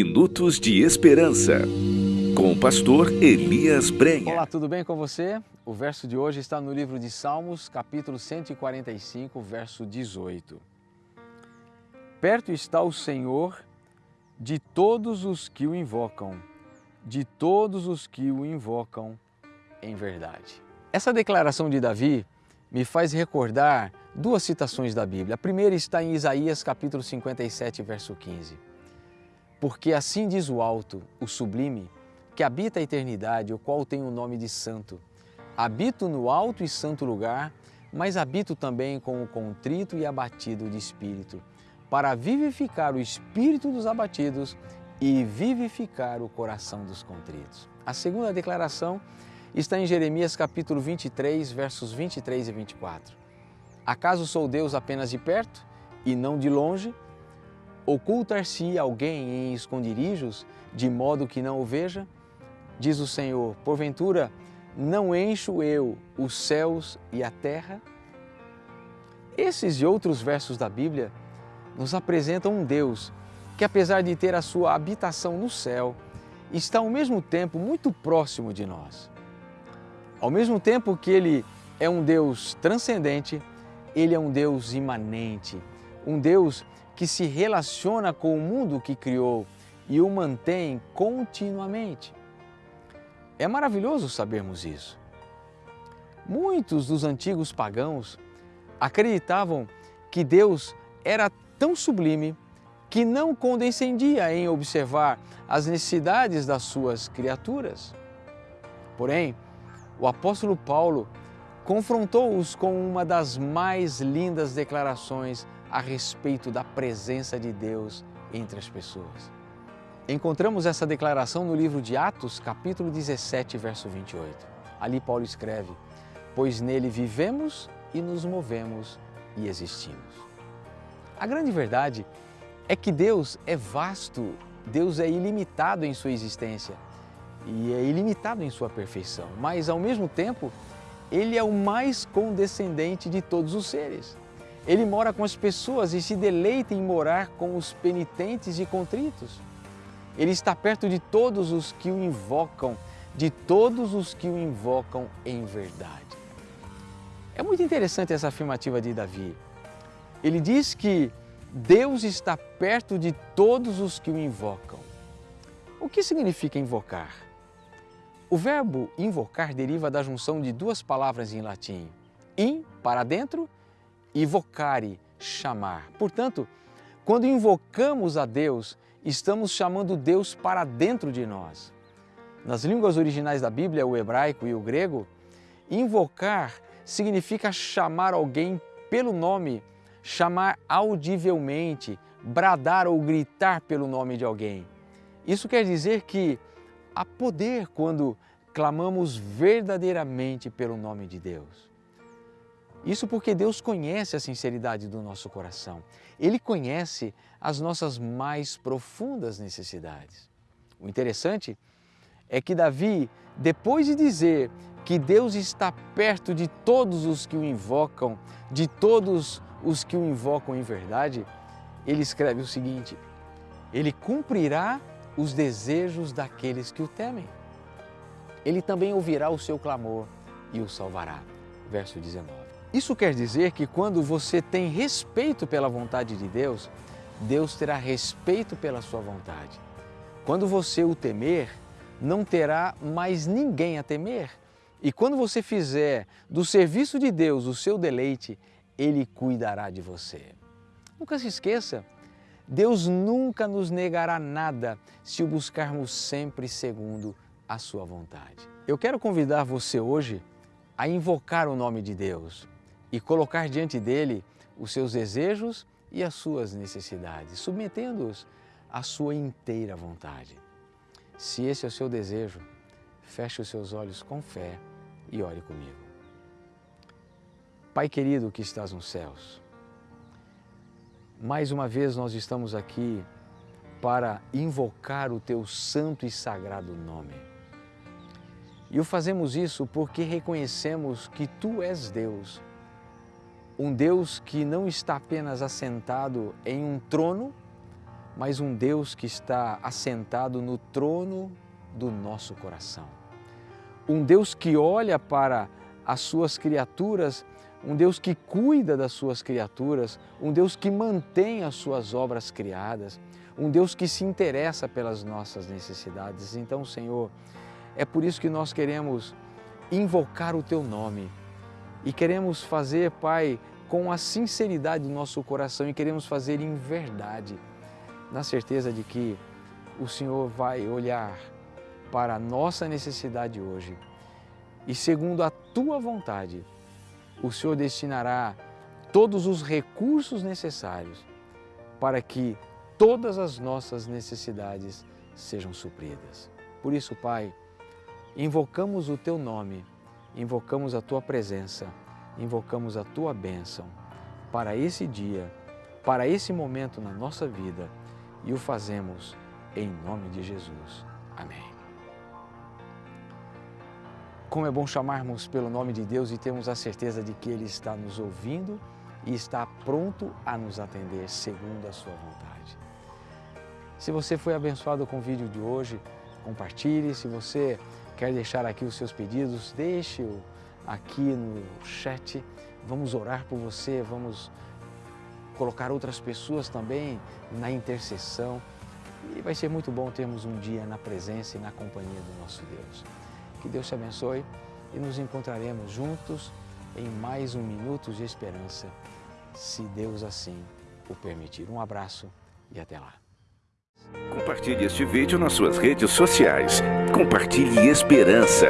Minutos de Esperança, com o pastor Elias Brenha. Olá, tudo bem com você? O verso de hoje está no livro de Salmos, capítulo 145, verso 18. Perto está o Senhor de todos os que o invocam, de todos os que o invocam em verdade. Essa declaração de Davi me faz recordar duas citações da Bíblia. A primeira está em Isaías capítulo 57, verso 15. Porque assim diz o alto, o sublime, que habita a eternidade, o qual tem o nome de santo. Habito no alto e santo lugar, mas habito também com o contrito e abatido de espírito, para vivificar o espírito dos abatidos e vivificar o coração dos contritos. A segunda declaração está em Jeremias capítulo 23, versos 23 e 24. Acaso sou Deus apenas de perto e não de longe? Ocultar-se alguém em esconderijos, de modo que não o veja? Diz o Senhor, porventura não encho eu os céus e a terra? Esses e outros versos da Bíblia nos apresentam um Deus que, apesar de ter a sua habitação no céu, está ao mesmo tempo muito próximo de nós. Ao mesmo tempo que Ele é um Deus transcendente, Ele é um Deus imanente, um Deus que se relaciona com o mundo que criou e o mantém continuamente. É maravilhoso sabermos isso. Muitos dos antigos pagãos acreditavam que Deus era tão sublime que não condescendia em observar as necessidades das suas criaturas. Porém, o apóstolo Paulo confrontou-os com uma das mais lindas declarações a respeito da presença de Deus entre as pessoas. Encontramos essa declaração no livro de Atos, capítulo 17, verso 28. Ali Paulo escreve: Pois nele vivemos e nos movemos e existimos. A grande verdade é que Deus é vasto, Deus é ilimitado em sua existência e é ilimitado em sua perfeição, mas ao mesmo tempo, ele é o mais condescendente de todos os seres. Ele mora com as pessoas e se deleita em morar com os penitentes e contritos. Ele está perto de todos os que o invocam, de todos os que o invocam em verdade. É muito interessante essa afirmativa de Davi. Ele diz que Deus está perto de todos os que o invocam. O que significa invocar? O verbo invocar deriva da junção de duas palavras em latim, in, para dentro, e vocare, chamar. Portanto, quando invocamos a Deus, estamos chamando Deus para dentro de nós. Nas línguas originais da Bíblia, o hebraico e o grego, invocar significa chamar alguém pelo nome, chamar audivelmente, bradar ou gritar pelo nome de alguém. Isso quer dizer que há poder quando clamamos verdadeiramente pelo nome de Deus. Isso porque Deus conhece a sinceridade do nosso coração. Ele conhece as nossas mais profundas necessidades. O interessante é que Davi, depois de dizer que Deus está perto de todos os que o invocam, de todos os que o invocam em verdade, ele escreve o seguinte: Ele cumprirá os desejos daqueles que o temem. Ele também ouvirá o seu clamor e o salvará. Verso 19. Isso quer dizer que quando você tem respeito pela vontade de Deus, Deus terá respeito pela sua vontade. Quando você o temer, não terá mais ninguém a temer. E quando você fizer do serviço de Deus o seu deleite, Ele cuidará de você. Nunca se esqueça, Deus nunca nos negará nada se o buscarmos sempre segundo a sua vontade. Eu quero convidar você hoje a invocar o nome de Deus e colocar diante dele os seus desejos e as suas necessidades, submetendo-os à sua inteira vontade. Se esse é o seu desejo, feche os seus olhos com fé e ore comigo. Pai querido que estás nos céus, mais uma vez nós estamos aqui para invocar o teu santo e sagrado nome. E o fazemos isso porque reconhecemos que tu és Deus, um Deus que não está apenas assentado em um trono, mas um Deus que está assentado no trono do nosso coração. Um Deus que olha para as suas criaturas, um Deus que cuida das suas criaturas, um Deus que mantém as suas obras criadas, um Deus que se interessa pelas nossas necessidades. Então, Senhor, é por isso que nós queremos invocar o Teu nome e queremos fazer, Pai, com a sinceridade do nosso coração e queremos fazer em verdade, na certeza de que o Senhor vai olhar para a nossa necessidade hoje e, segundo a Tua vontade, o Senhor destinará todos os recursos necessários para que todas as nossas necessidades sejam supridas. Por isso, Pai, invocamos o Teu nome, invocamos a Tua presença, invocamos a Tua bênção para esse dia, para esse momento na nossa vida e o fazemos em nome de Jesus. Amém. Como é bom chamarmos pelo nome de Deus e termos a certeza de que Ele está nos ouvindo e está pronto a nos atender segundo a Sua vontade. Se você foi abençoado com o vídeo de hoje, compartilhe. Se você quer deixar aqui os seus pedidos, deixe-o aqui no chat. Vamos orar por você, vamos colocar outras pessoas também na intercessão. E vai ser muito bom termos um dia na presença e na companhia do nosso Deus. Que Deus te abençoe e nos encontraremos juntos em mais um Minutos de Esperança, se Deus assim o permitir. Um abraço e até lá. Compartilhe este vídeo nas suas redes sociais. Compartilhe esperança.